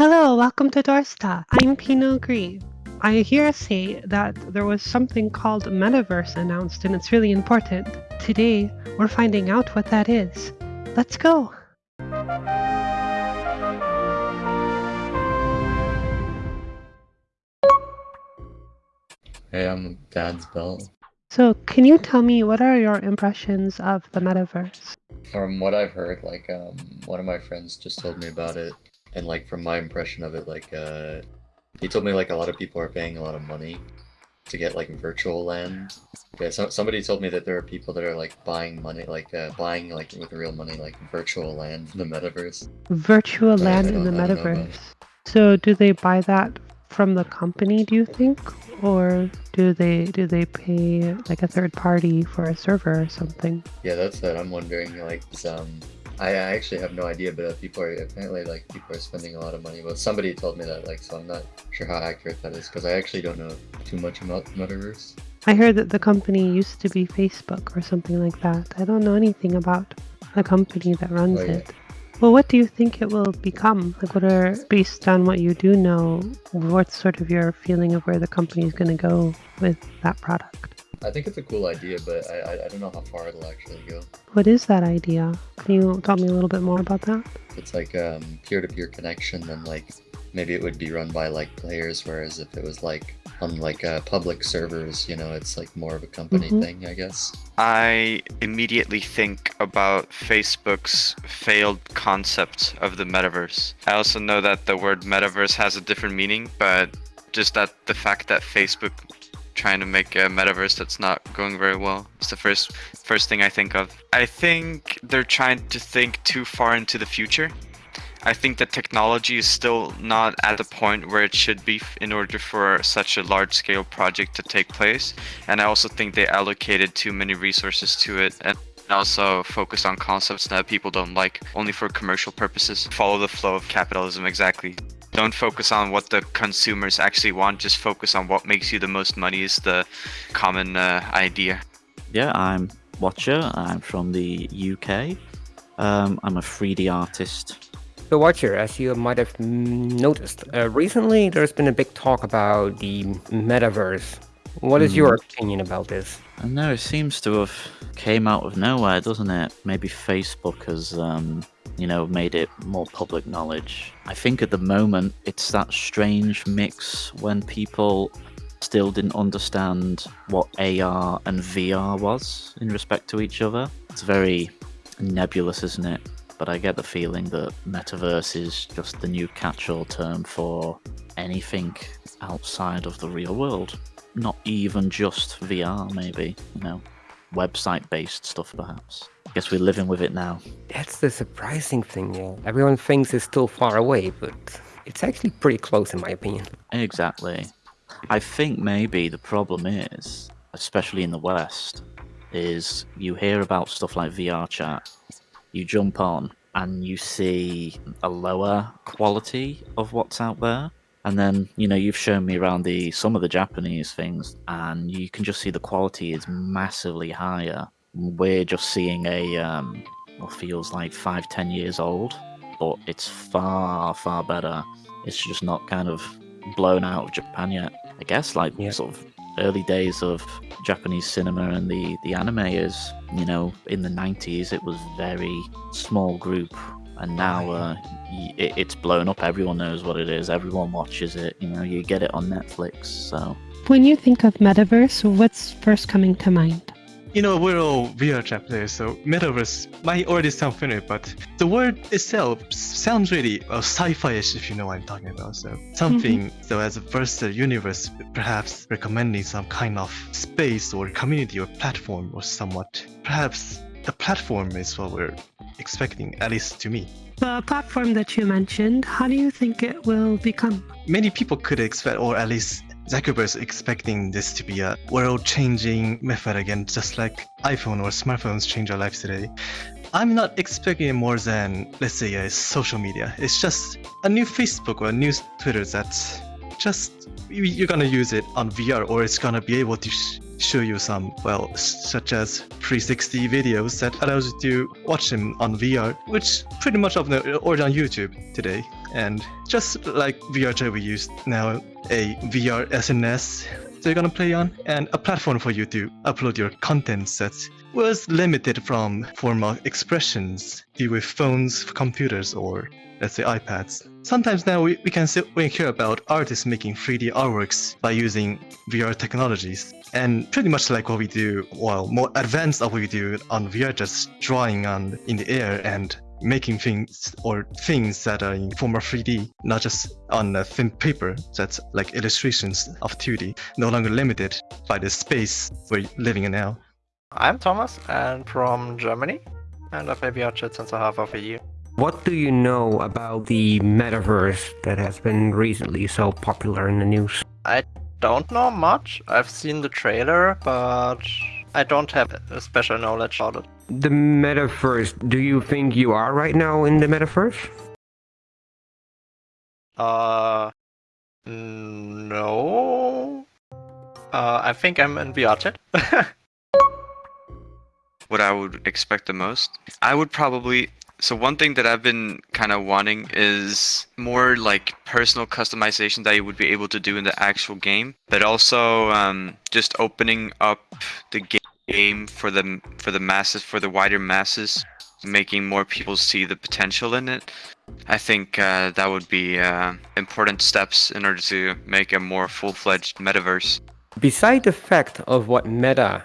Hello, welcome to Dorsta. I'm Pinot Gris. I hear say that there was something called Metaverse announced and it's really important. Today, we're finding out what that is. Let's go. Hey, I'm Dad's Belt. So, can you tell me what are your impressions of the metaverse? From what I've heard, like, um, one of my friends just told me about it, and like from my impression of it, like, uh, he told me like a lot of people are paying a lot of money to get like virtual land. Yeah, so, somebody told me that there are people that are like buying money, like uh, buying like with real money, like virtual land in the metaverse. Virtual I land in the don't- I don't know about metaverse. So, do they buy that from the company, do you think? Or do they do they pay like a third party for a server or something? Yeah, that's what I'm wondering. Like, um, I, I actually have no idea, but uh, people are apparently like people are spending a lot of money. But somebody told me that, like, so I'm not sure how accurate that is because I actually don't know too much about metaverse. I heard that the company used to be Facebook or something like that. I don't know anything about the company that runs Oh, yeah. it. Well, what do you think it will become? Like, what are, based on what you do know, what's sort of your feeling of where the company is going to go with that product? I think it's a cool idea, but I, I, I don't know how far it'll actually go. What is that idea? Can you tell me a little bit more about that? It's like um, peer-to-peer connection, then like maybe it would be run by like players, whereas if it was like on like uh, public servers, you know, it's like more of a company Mhm. thing, I guess. I immediately think about Facebook's failed concept of the metaverse. I also know that the word metaverse has a different meaning, but just that the fact that Facebook trying to make a metaverse that's not going very well It's the first first thing I think of. I think they're trying to think too far into the future. I think that technology is still not at the point where it should be in order for such a large scale project to take place. And I also think they allocated too many resources to it and also focused on concepts that people don't like only for commercial purposes. Follow the flow of capitalism exactly. Don't focus on what the consumers actually want, just focus on what makes you the most money is the common uh, idea. Yeah, I'm Watcher. I'm from the UK. Um, I'm a 3D artist. So, Watcher, as you might have mm, noticed, uh, recently there's been a big talk about the metaverse. What is your opinion about this? I know it seems to have came out of nowhere, doesn't it? Maybe Facebook has, um, you know, made it more public knowledge. I think at the moment it's that strange mix when people still didn't understand what AR and VR was in respect to each other. It's very nebulous, isn't it? But I get the feeling that metaverse is just the new catch-all term for anything outside of the real world. Not even just VR, maybe, you know, website-based stuff, perhaps. I guess we're living with it now. That's the surprising thing, yeah. Everyone thinks it's still far away, but it's actually pretty close, in my opinion. Exactly. I think maybe the problem is, especially in the West, is you hear about stuff like VR chat, you jump on and you see a lower quality of what's out there. And then, you know, you've shown me around the some of the Japanese things and you can just see the quality is massively higher. We're just seeing a um what feels like five, ten years old, but it's far, far better. It's just not kind of blown out of Japan yet. I guess like Yeah. sort of early days of Japanese cinema and the the anime is you know in the 90s it was very small group and now uh, it, it's blown up everyone knows what it is everyone watches it you know you get it on Netflix so When you think of metaverse, what's first coming to mind? You know, we're all VR chat players, so metaverse might already sound familiar, but the word itself sounds really uh, sci-fi-ish, if you know what I'm talking about. So something, so as a versatile universe, perhaps recommending some kind of space or community or platform or somewhat. Perhaps the platform is what we're expecting, at least to me. The platform that you mentioned, how do you think it will become? many people could expect, or at least Zuckerberg's expecting this to be a world-changing method again, just like iPhone or smartphones change our lives today. I'm not expecting it more than, let's say, a social media. It's just a new Facebook or a new Twitter that's just you- you're gonna use it on VR, or it's gonna be able to show you some, well, such as 360 videos that allows you to watch them on VR, which pretty much of the or on YouTube today. and just like VR chat we use now, a VR SNS they're gonna play on, and a platform for you to upload your content sets was limited from formal expressions be with phones, computers, or let's say iPads. Sometimes now we, we can we hear about artists making 3D artworks by using VR technologies. And pretty much like what we do, well, more advanced of what we do on VR, just drawing on in the air and making things or things that are in form of 3D, not just on a thin paper that's like illustrations of 2D, no longer limited by the space we're living in now. I'm Thomas and from Germany, and I've been VR chat since a half of a year. What do you know about the metaverse that has been recently so popular in the news? I don't know much. I've seen the trailer, but I don't have a special knowledge about it. The metaverse, do you think you are right now in the metaverse? Uh, no. Uh, I think I'm in VR chat. what I would expect the most. I would probably so one thing that I've been kind of wanting is more like personal customization that you would be able to do in the actual game, but also um, just opening up the game for the for the masses, for the wider masses, making more people see the potential in it. I think uh, that would be uh, important steps in order to make a more full-fledged metaverse. Beside the fact of what Meta,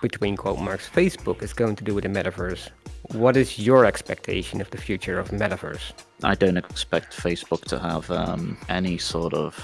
between quote marks, Facebook is going to do with the metaverse, what is your expectation of the future of metaverse? I don't expect Facebook to have um, any sort of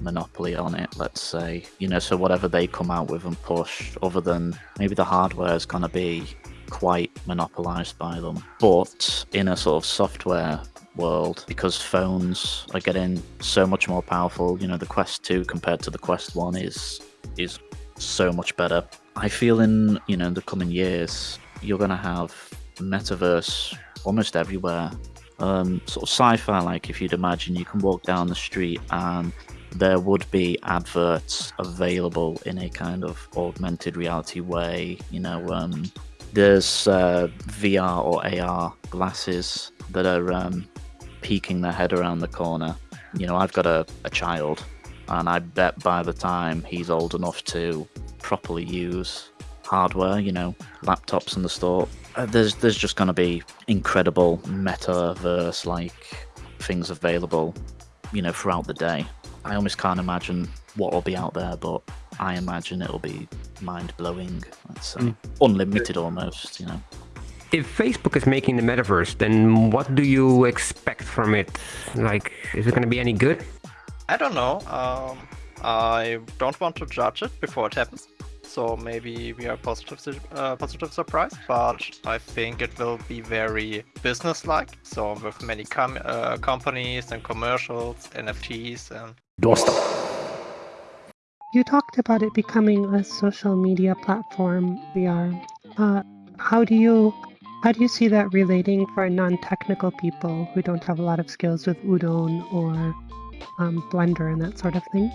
monopoly on it, let's say. You know, so whatever they come out with and push, other than maybe the hardware is going to be quite monopolized by them. But in a sort of software world, because phones are getting so much more powerful, you know, the Quest 2 compared to the Quest 1 is is so much better. I feel in, you know, in the coming years, you're going to have metaverse almost everywhere. Um, sort of sci-fi like if you'd imagine you can walk down the street and there would be adverts available in a kind of augmented reality way you know um, there's uh, VR or AR glasses that are um, peeking their head around the corner. You know, I've got a, a child, and I bet by the time he's old enough to properly use hardware, you know, laptops in the store, there's there's just going to be incredible metaverse like things available, you know, throughout the day. I almost can't imagine what will be out there, but I imagine it'll be mind blowing. Let's say mm. unlimited almost. You know. If Facebook is making the metaverse, then what do you expect from it? Like, is it going to be any good? I don't know. Um, I don't want to judge it before it happens. So maybe we are positive, uh, positive surprise, but I think it will be very business-like. So with many com uh, companies and commercials, NFTs, and. Doorstop. You talked about it becoming a social media platform, VR. Uh, how do you how do you see that relating for non-technical people who don't have a lot of skills with Udon or um, Blender and that sort of thing?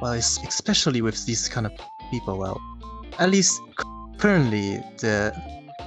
Well, especially with these kind of people, well, at least currently the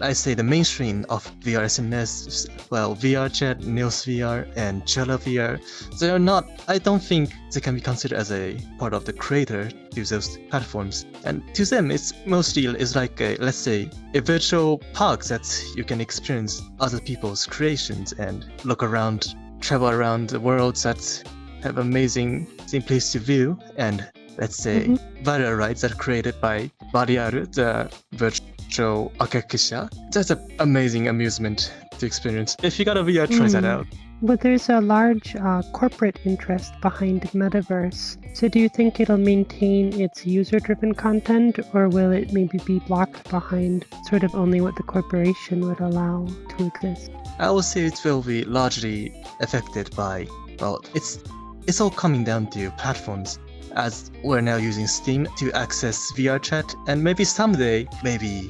I say the mainstream of VR SNS, well, VR Chat, Neos VR, and Jello VR, they are not, I don't think they can be considered as a part of the creator to those platforms. And to them, it's mostly it's like a, let's say, a virtual park that you can experience other people's creations and look around, travel around the world that have amazing place to view and let's say mm-hmm. rides that are created by Variaru, the virtual Akakisha. That's an amazing amusement to experience. If you got a VR, try mm. that out. But there's a large uh, corporate interest behind Metaverse. So do you think it'll maintain its user-driven content, or will it maybe be blocked behind sort of only what the corporation would allow to exist? I would say it will be largely affected by, well, it's it's all coming down to platforms as we're now using Steam to access VR chat, and maybe someday, maybe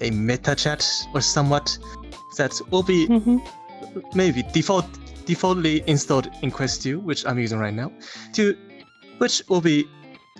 a meta chat or somewhat that will be mm-hmm. maybe default defaultly installed in Quest 2, which I'm using right now, to which will be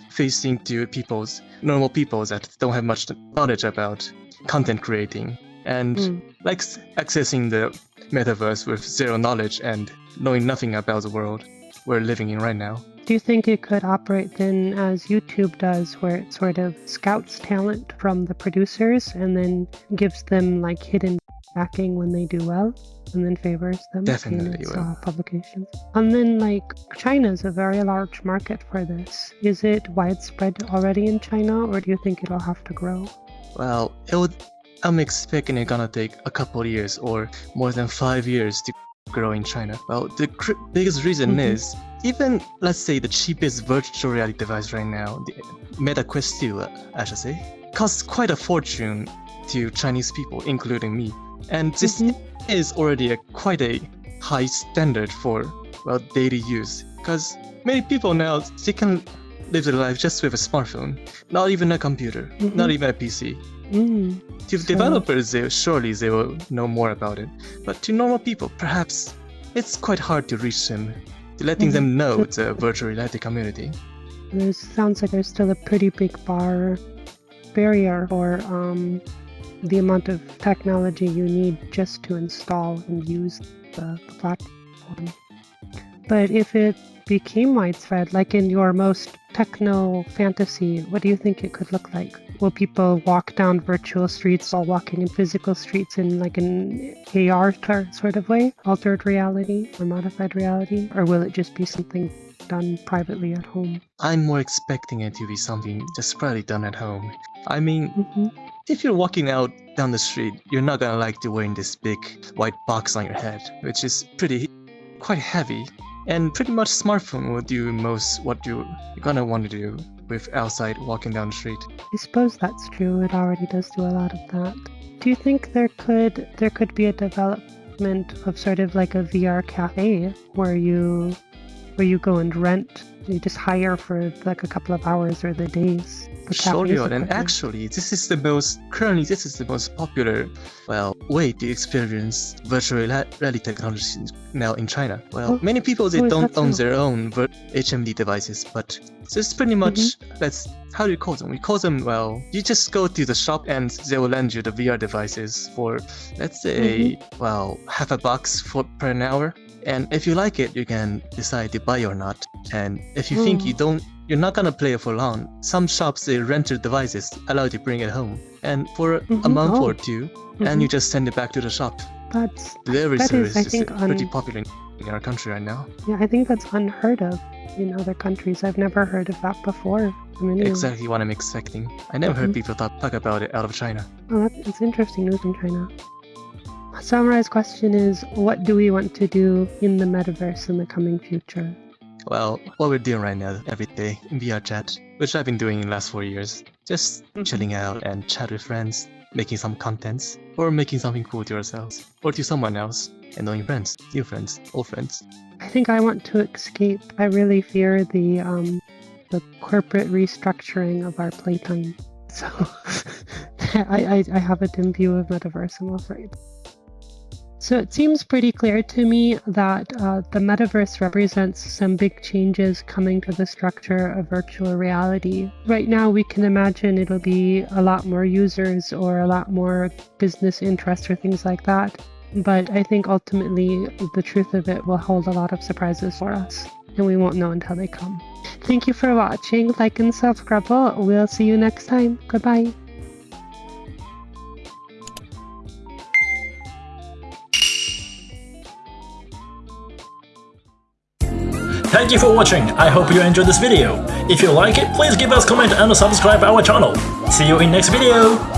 facing to people's normal people that don't have much knowledge about content creating and mm. like accessing the metaverse with zero knowledge and knowing nothing about the world we're living in right now. Do you think it could operate then as YouTube does, where it sort of scouts talent from the producers and then gives them like hidden backing when they do well, and then favors them Definitely in its will. uh, publications? And then like China is a very large market for this. Is it widespread already in China, or do you think it'll have to grow? Well, it would. I'm expecting it's gonna take a couple of years or more than five years to grow in China. Well, the cr- biggest reason Mhm. is even let's say the cheapest virtual reality device right now, the Meta Quest 2, uh, I should say, costs quite a fortune to Chinese people, including me. And this Mhm. is already a quite a high standard for well daily use because many people now they can live their life just with a smartphone, not even a computer, not Mhm. even a PC. Mm. To So- developers, they, surely they will know more about it. But to normal people, perhaps it's quite hard to reach them, to letting them know it's a virtual reality community. There sounds like there's still a pretty big bar barrier for um, the amount of technology you need just to install and use the, the platform. But if it became widespread, like in your most techno fantasy, what do you think it could look like? Will people walk down virtual streets while walking in physical streets in like an AR sort of way, altered reality or modified reality, or will it just be something done privately at home? I'm more expecting it to be something just probably done at home. I mean, hmm if you're walking out down the street, you're not gonna like to wearing this big white box on your head, which is pretty, quite heavy. And pretty much smartphone will do most what you, you're gonna want to do with outside walking down the street. I suppose that's true. It already does do a lot of that. Do you think there could there could be a development of sort of like a VR cafe where you where you go and rent, you just hire for like a couple of hours or the days? Sure, and actually, this is the most currently this is the most popular, well, way to experience virtual reality technology now in China. Well, Oh, many people they oh, don't own so? their own HMD devices, but this is pretty much Mm-hmm. let's how do you call them? We call them well, you just go to the shop and they will lend you the VR devices for let's say Mm-hmm. well half a bucks for per an hour. And if you like it, you can decide to buy or not. And if you think Mm. you don't you're not gonna play it for long. Some shops they rent your devices, allow you to bring it home, and for a Mhm. month Oh. or 2 Mhm. and you just send it back to the shop. That's Delivery that is, service I is, think, pretty un- popular in our country right now. yeah, I think that's unheard of in other countries. I've never heard of that before. Exactly what I'm expecting. I never heard Mhm. people talk, talk about it out of China. Oh, that's it's interesting news in China. Samurai's question is What do we want to do in the metaverse in the coming future? Well, what we're doing right now every day in VR chat, which I've been doing in the last four years, just Mhm. chilling out and chat with friends, making some contents, or making something cool to ourselves, or to someone else, and knowing friends, new friends, old friends. I think I want to escape. I really fear the um, the corporate restructuring of our playtime. So I, I, I have a dim view of metaverse, I'm afraid. So it seems pretty clear to me that uh, the metaverse represents some big changes coming to the structure of virtual reality. Right now, we can imagine it'll be a lot more users or a lot more business interest or things like that. But I think ultimately the truth of it will hold a lot of surprises for us, and we won't know until they come. Thank you for watching. Like and subscribe. We'll see you next time. Goodbye. Thank you for watching, I hope you enjoyed this video. If you like it, please give us comment and subscribe our channel. See you in next video!